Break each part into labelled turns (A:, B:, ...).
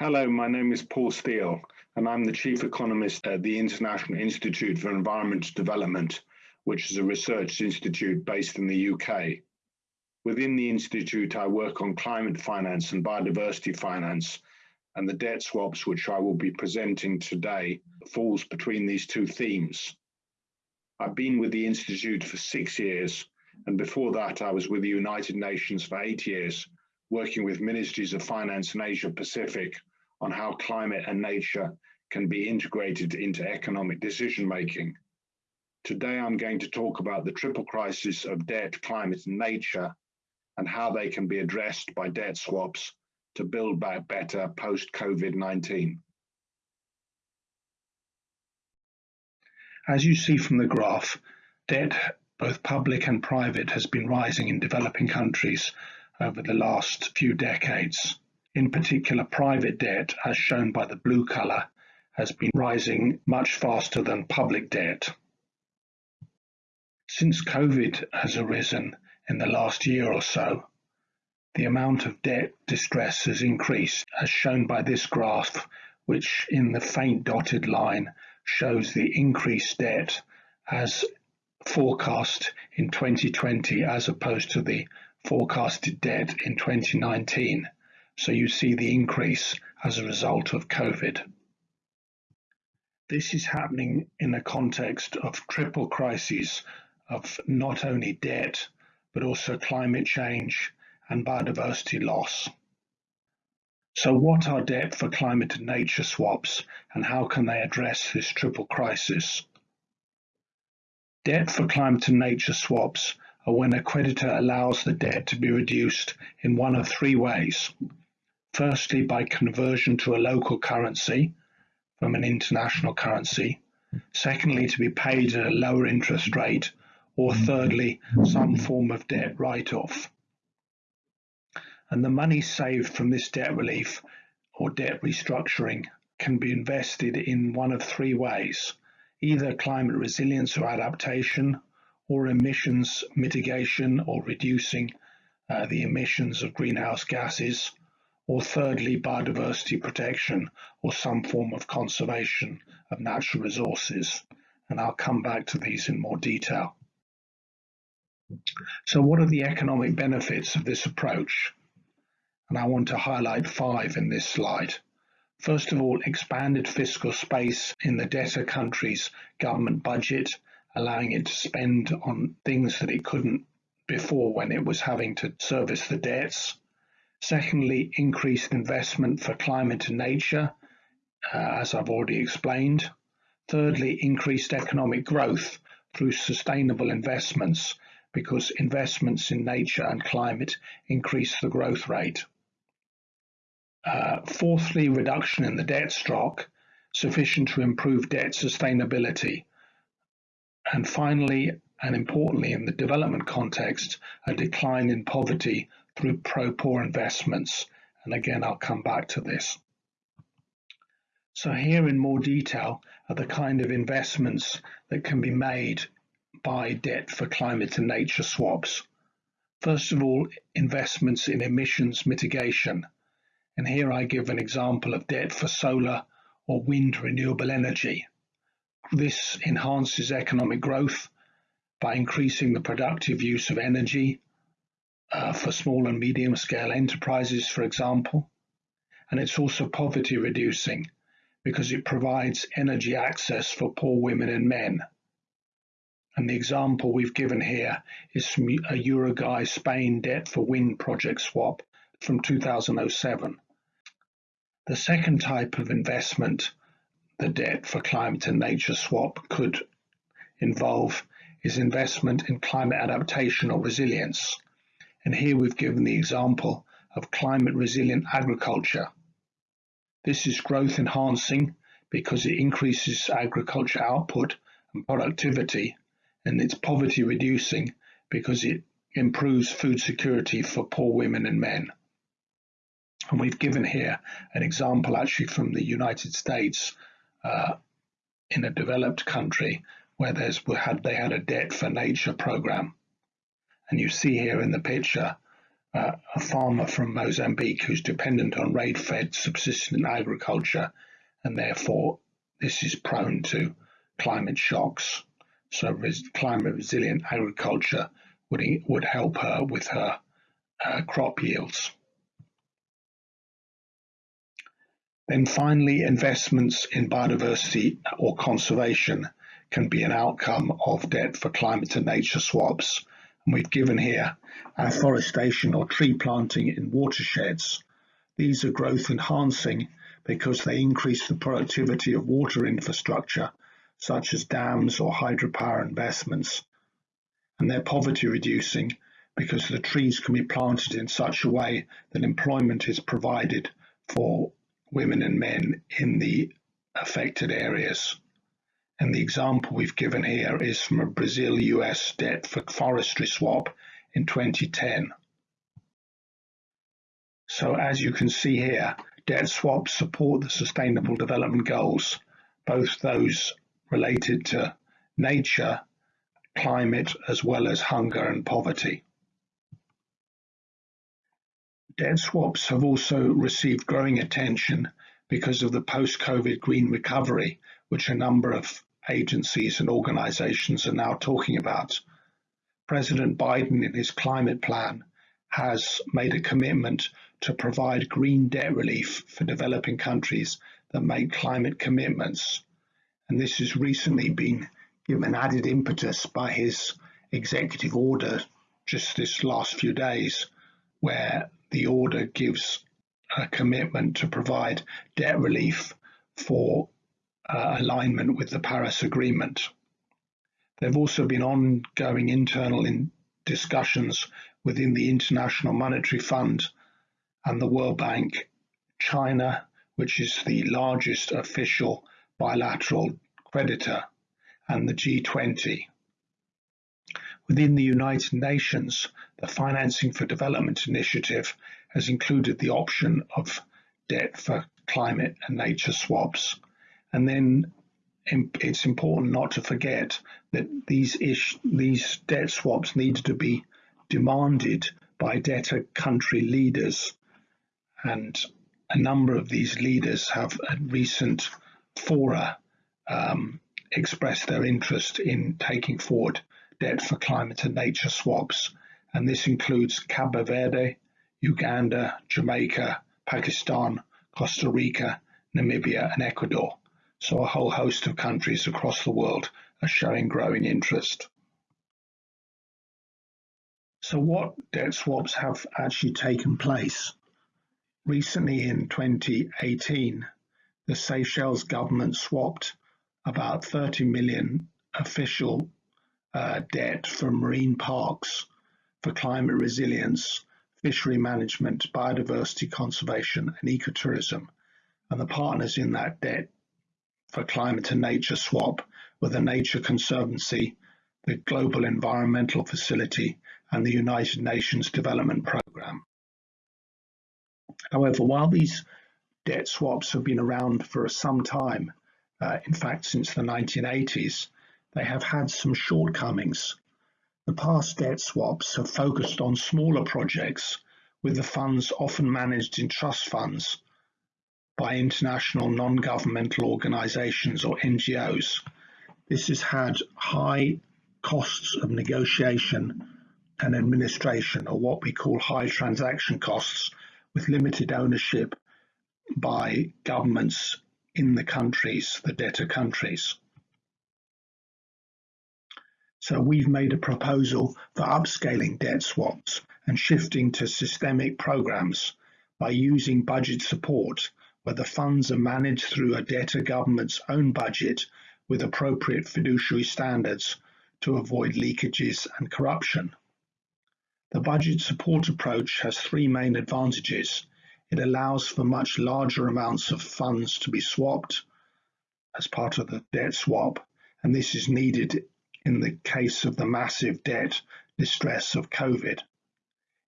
A: Hello, my name is Paul Steele, and I'm the Chief Economist at the International Institute for Environmental Development, which is a research institute based in the UK. Within the institute, I work on climate finance and biodiversity finance, and the debt swaps, which I will be presenting today, falls between these two themes. I've been with the institute for six years, and before that, I was with the United Nations for eight years, working with ministries of finance in Asia Pacific on how climate and nature can be integrated into economic decision making. Today, I'm going to talk about the triple crisis of debt, climate, and nature, and how they can be addressed by debt swaps to build back better post COVID 19.
B: As you see from the graph, debt, both public and private, has been rising in developing countries over the last few decades. In particular, private debt, as shown by the blue color, has been rising much faster than public debt. Since COVID has arisen in the last year or so, the amount of debt distress has increased, as shown by this graph, which in the faint dotted line shows the increased debt as forecast in 2020 as opposed to the forecasted debt in 2019. So you see the increase as a result of COVID. This is happening in a context of triple crises of not only debt, but also climate change and biodiversity loss. So what are debt for climate and nature swaps and how can they address this triple crisis? Debt for climate and nature swaps are when a creditor allows the debt to be reduced in one of three ways. Firstly, by conversion to a local currency from an international currency. Secondly, to be paid at a lower interest rate. Or thirdly, some form of debt write-off. And the money saved from this debt relief or debt restructuring can be invested in one of three ways, either climate resilience or adaptation, or emissions mitigation or reducing uh, the emissions of greenhouse gases, or thirdly, biodiversity protection or some form of conservation of natural resources. And I'll come back to these in more detail. So what are the economic benefits of this approach? And I want to highlight five in this slide. First of all, expanded fiscal space in the debtor country's government budget allowing it to spend on things that it couldn't before when it was having to service the debts. Secondly, increased investment for climate and nature, uh, as I've already explained. Thirdly, increased economic growth through sustainable investments because investments in nature and climate increase the growth rate. Uh, fourthly, reduction in the debt stock, sufficient to improve debt sustainability and finally, and importantly in the development context, a decline in poverty through pro-poor investments. And again, I'll come back to this. So here in more detail are the kind of investments that can be made by debt for climate and nature swaps. First of all, investments in emissions mitigation. And here I give an example of debt for solar or wind renewable energy. This enhances economic growth by increasing the productive use of energy uh, for small and medium scale enterprises, for example. And it's also poverty reducing because it provides energy access for poor women and men. And the example we've given here is from a Uruguay Spain debt for wind project swap from 2007. The second type of investment the debt for climate and nature swap could involve is investment in climate adaptation or resilience. And here we've given the example of climate resilient agriculture. This is growth enhancing because it increases agriculture output and productivity, and it's poverty reducing because it improves food security for poor women and men. And we've given here an example actually from the United States uh, in a developed country where there's had they had a debt for nature program, and you see here in the picture uh, a farmer from Mozambique who's dependent on rain-fed subsistence agriculture, and therefore this is prone to climate shocks. So res- climate resilient agriculture would, would help her with her uh, crop yields. Then finally, investments in biodiversity or conservation can be an outcome of debt for climate and nature swaps. And we've given here afforestation or tree planting in watersheds. These are growth enhancing because they increase the productivity of water infrastructure, such as dams or hydropower investments. And they're poverty reducing because the trees can be planted in such a way that employment is provided for women and men in the affected areas. And the example we've given here is from a Brazil US debt for forestry swap in 2010. So as you can see here, debt swaps support the Sustainable Development Goals, both those related to nature, climate, as well as hunger and poverty. Debt swaps have also received growing attention because of the post-COVID green recovery, which a number of agencies and organizations are now talking about. President Biden, in his climate plan, has made a commitment to provide green debt relief for developing countries that make climate commitments. And this has recently been given added impetus by his executive order just this last few days, where the order gives a commitment to provide debt relief for uh, alignment with the Paris Agreement. There have also been ongoing internal in discussions within the International Monetary Fund and the World Bank, China, which is the largest official bilateral creditor, and the G20. Within the United Nations, the Financing for Development initiative has included the option of debt for climate and nature swaps. And then it's important not to forget that these ish, these debt swaps need to be demanded by debtor country leaders. And a number of these leaders have at recent fora um, expressed their interest in taking forward debt for climate and nature swaps, and this includes Cabo Verde, Uganda, Jamaica, Pakistan, Costa Rica, Namibia, and Ecuador. So a whole host of countries across the world are showing growing interest. So what debt swaps have actually taken place? Recently in 2018, the Seychelles government swapped about 30 million official uh, debt for marine parks for climate resilience, fishery management, biodiversity conservation, and ecotourism. And the partners in that debt for climate and nature swap were the Nature Conservancy, the Global Environmental Facility, and the United Nations Development Programme. However, while these debt swaps have been around for some time, uh, in fact, since the 1980s, they have had some shortcomings. The past debt swaps have focused on smaller projects, with the funds often managed in trust funds by international non-governmental organizations or NGOs. This has had high costs of negotiation and administration, or what we call high transaction costs, with limited ownership by governments in the countries, the debtor countries. So we've made a proposal for upscaling debt swaps and shifting to systemic programs by using budget support where the funds are managed through a debtor government's own budget with appropriate fiduciary standards to avoid leakages and corruption. The budget support approach has three main advantages. It allows for much larger amounts of funds to be swapped as part of the debt swap, and this is needed in the case of the massive debt distress of COVID.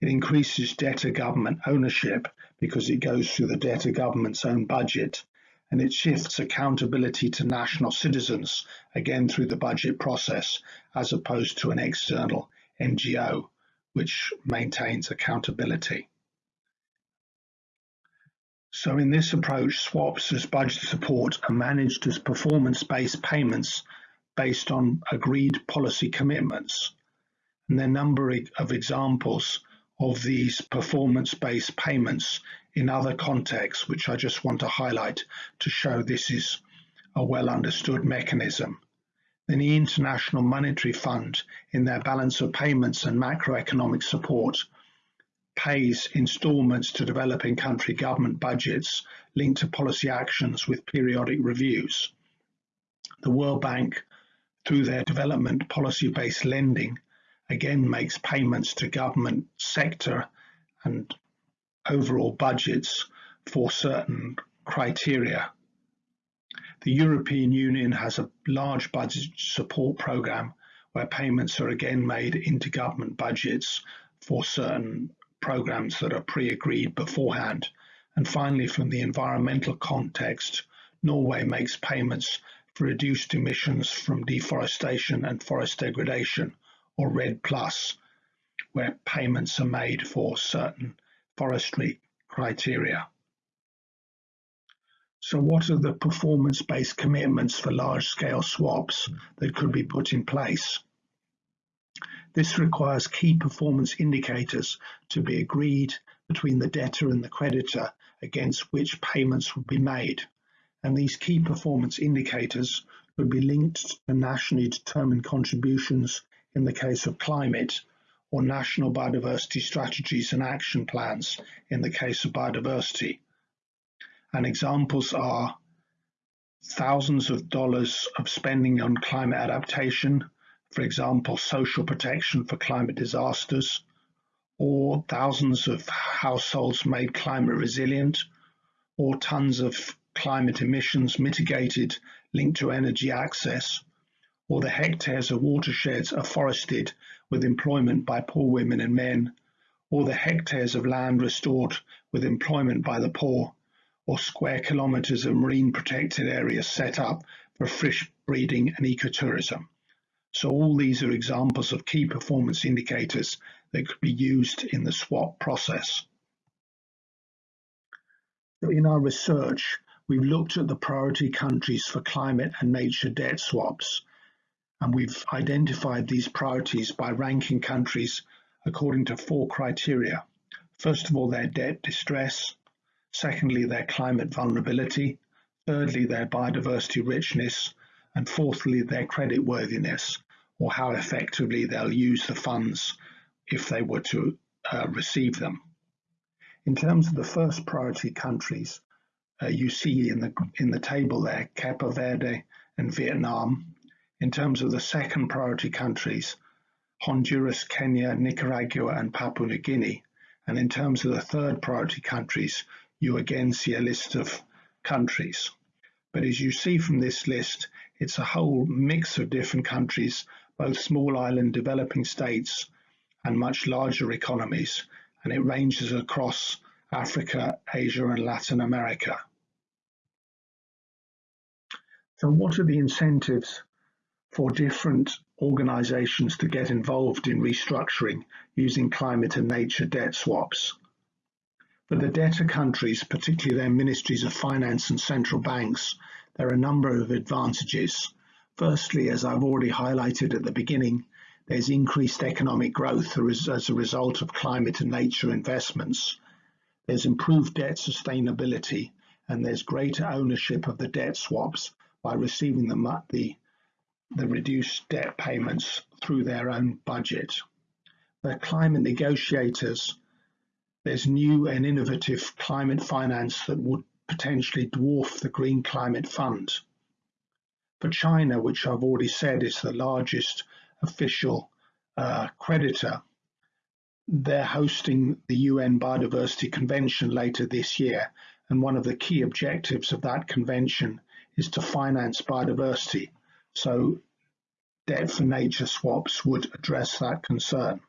B: It increases debtor government ownership because it goes through the debtor government's own budget, and it shifts accountability to national citizens, again through the budget process, as opposed to an external NGO, which maintains accountability. So in this approach, swaps as budget support are managed as performance-based payments based on agreed policy commitments. And there are a number of examples of these performance-based payments in other contexts, which I just want to highlight to show this is a well understood mechanism. Then the International Monetary Fund, in their balance of payments and macroeconomic support, pays installments to developing country government budgets linked to policy actions with periodic reviews. The World Bank, through their development policy based lending, again makes payments to government sector and overall budgets for certain criteria. The European Union has a large budget support program where payments are again made into government budgets for certain programs that are pre-agreed beforehand. And finally, from the environmental context, Norway makes payments reduced emissions from deforestation and forest degradation, or REDD+, where payments are made for certain forestry criteria. So what are the performance-based commitments for large-scale swaps that could be put in place? This requires key performance indicators to be agreed between the debtor and the creditor against which payments would be made. And these key performance indicators would be linked to nationally determined contributions in the case of climate or national biodiversity strategies and action plans in the case of biodiversity. And examples are thousands of dollars of spending on climate adaptation, for example, social protection for climate disasters, or thousands of households made climate resilient, or tons of climate emissions mitigated linked to energy access, or the hectares of watersheds afforested with employment by poor women and men, or the hectares of land restored with employment by the poor, or square kilometres of marine protected areas set up for fish breeding and ecotourism. So all these are examples of key performance indicators that could be used in the swap process. In our research, we've looked at the priority countries for climate and nature debt swaps, and we've identified these priorities by ranking countries according to four criteria. First of all, their debt distress. Secondly, their climate vulnerability. Thirdly, their biodiversity richness. And fourthly, their creditworthiness or how effectively they'll use the funds if they were to uh, receive them. In terms of the first priority countries, Uh, you see in the in the table there, Cape Verde and Vietnam. In terms of the second priority countries, Honduras, Kenya, Nicaragua, and Papua New Guinea. And in terms of the third priority countries, you again see a list of countries. But as you see from this list, it's a whole mix of different countries both small island developing states and much larger economies, and it ranges across Africa, Asia, and Latin America. So what are the incentives for different organizations to get involved in restructuring using climate and nature debt swaps? For the debtor countries, particularly their ministries of finance and central banks, there are a number of advantages Firstly, as I've already highlighted at the beginning, there's increased economic growth as a result of climate and nature investments. There's improved debt sustainability, and there's greater ownership of the debt swaps by receiving the, the, the reduced debt payments through their own budget. The climate negotiators, there's new and innovative climate finance that would potentially dwarf the Green Climate Fund. For China, which I've already said is the largest official uh, creditor, they're hosting the UN Biodiversity Convention later this year. And one of the key objectives of that convention is to finance biodiversity. So debt for nature swaps would address that concern.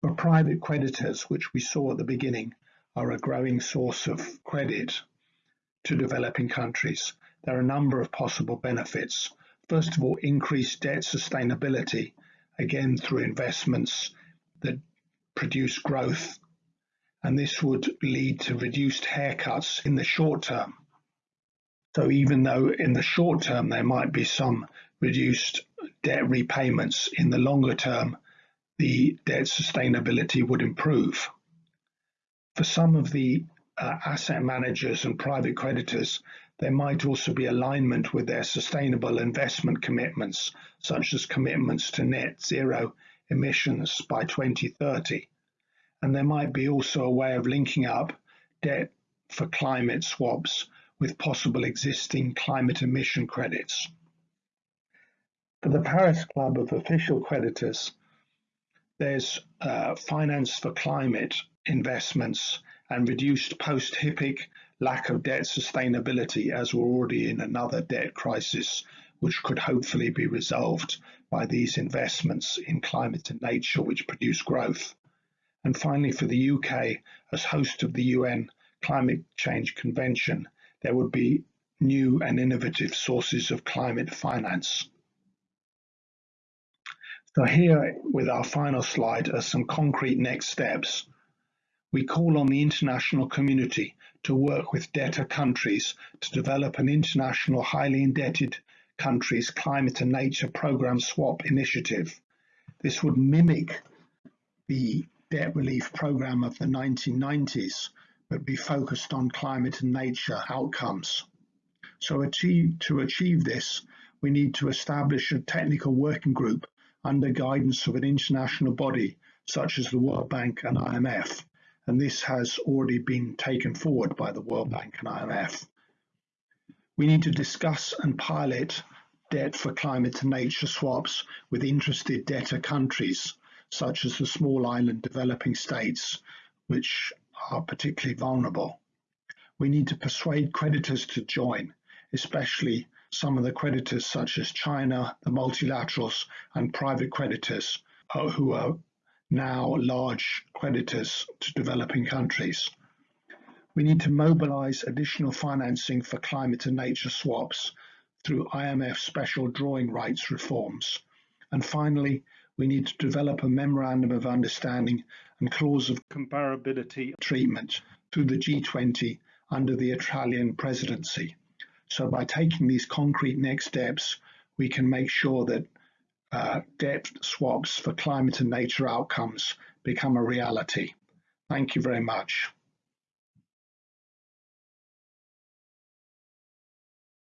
B: For private creditors, which we saw at the beginning, are a growing source of credit to developing countries there are a number of possible benefits. First of all, increased debt sustainability, again through investments that produce growth, and this would lead to reduced haircuts in the short term. So even though in the short term there might be some reduced debt repayments, in the longer term the debt sustainability would improve. For some of the uh, asset managers and private creditors, there might also be alignment with their sustainable investment commitments, such as commitments to net zero emissions by 2030. And there might be also a way of linking up debt for climate swaps with possible existing climate emission credits. For the Paris Club of official creditors, there's uh, finance for climate investments and reduced post-HIPC lack of debt sustainability as we're already in another debt crisis which could hopefully be resolved by these investments in climate and nature which produce growth. And finally, for the UK, as host of the UN Climate Change Convention, there would be new and innovative sources of climate finance. So here with our final slide are some concrete next steps. We call on the international community to work with debtor countries to develop an international highly indebted countries climate and nature program swap initiative. This would mimic the debt relief program of the 1990s but be focused on climate and nature outcomes. So achieve, to achieve this, we need to establish a technical working group under guidance of an international body such as the World Bank and IMF, and this has already been taken forward by the World Bank and IMF. We need to discuss and pilot debt for climate and nature swaps with interested debtor countries, such as the small island developing states, which are particularly vulnerable. We need to persuade creditors to join, especially some of the creditors such as China, the multilaterals, and private creditors uh, who are now large creditors to developing countries. We need to mobilize additional financing for climate and nature swaps through IMF special drawing rights reforms. And finally, we need to develop a memorandum of understanding and clause of comparability treatment through the G20 under the Italian presidency. So by taking these concrete next steps, we can make sure that uh, debt swaps for climate and nature outcomes become a reality. Thank you very much.